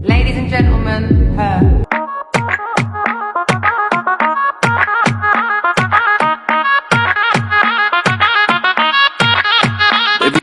Ladies and gentlemen,